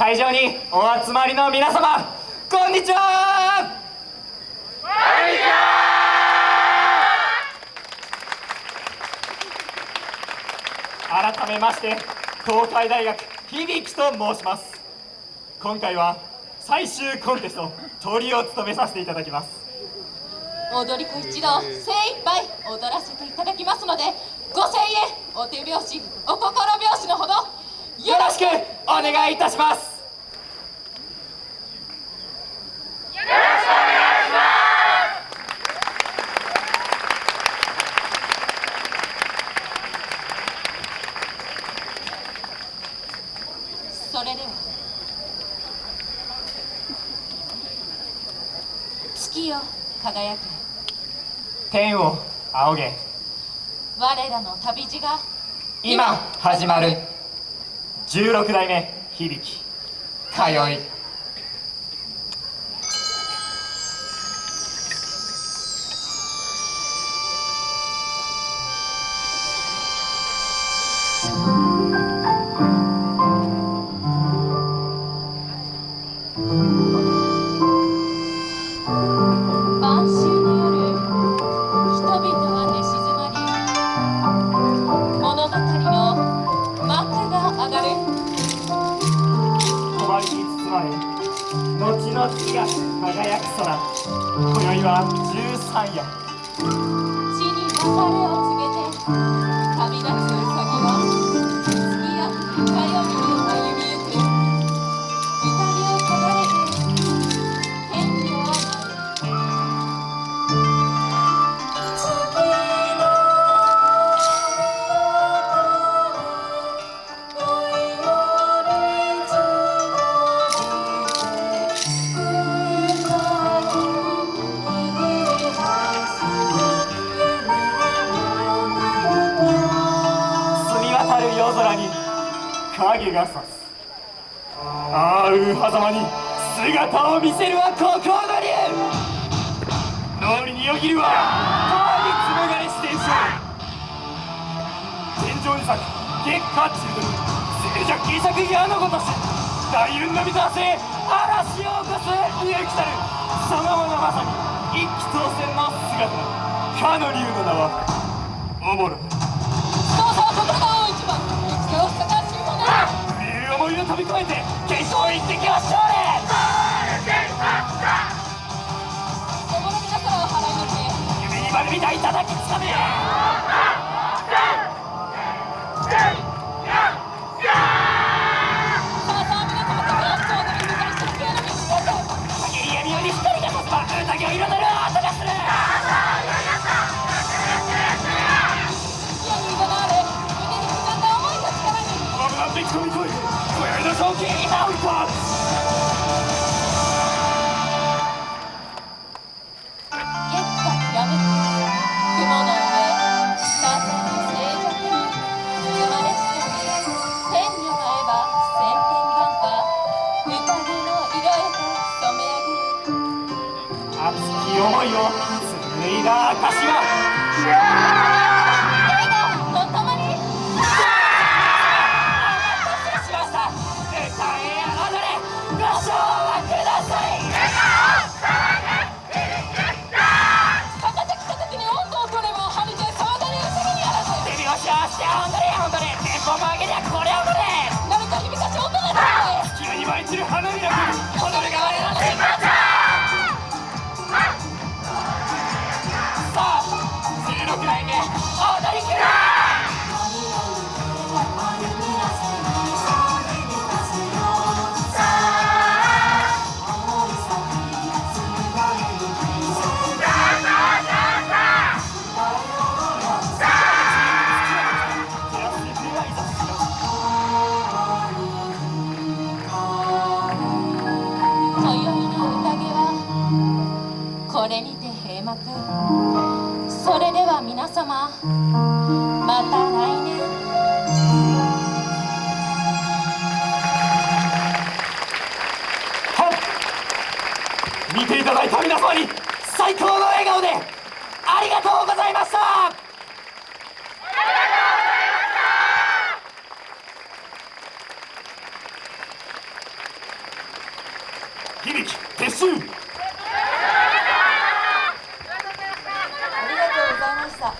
会場にお集まりの皆様こんにちは。こんにちは。改めまして東海大学響と申します。今回は最終コンテストトリを務めさせていただきます。踊り子一同精一杯踊らせていただきますのでご声援お手拍子お心拍子のほどよろしくお願いいたします。それでは月よ輝け。天を仰げ。我らの旅路が今。始まる。16代目響。き通い人々は寝静まり物語の幕が上がる。終わりに包まれ後の月が輝く空。今宵は13夜。地に別れを告げて旅立つ空に影が差す。ああう狭間に姿を見せるはここの竜脳裏によぎるは川に紡がれ四天将天井に咲く月下中毒静寂希釈矢のごとし大雲の水はせ嵐を起こす勇気たるそのものまさに一気当選の姿かの竜の名はおもろ。け夢にまで見たいただきつかめさあさあ皆様とちょうどに。向かいれ誰か響かし音が出急に。舞い散る花びらまた来年。はい。見ていただいた皆様に最高の笑顔でありがとうございました。ありがとうございました。響き撤収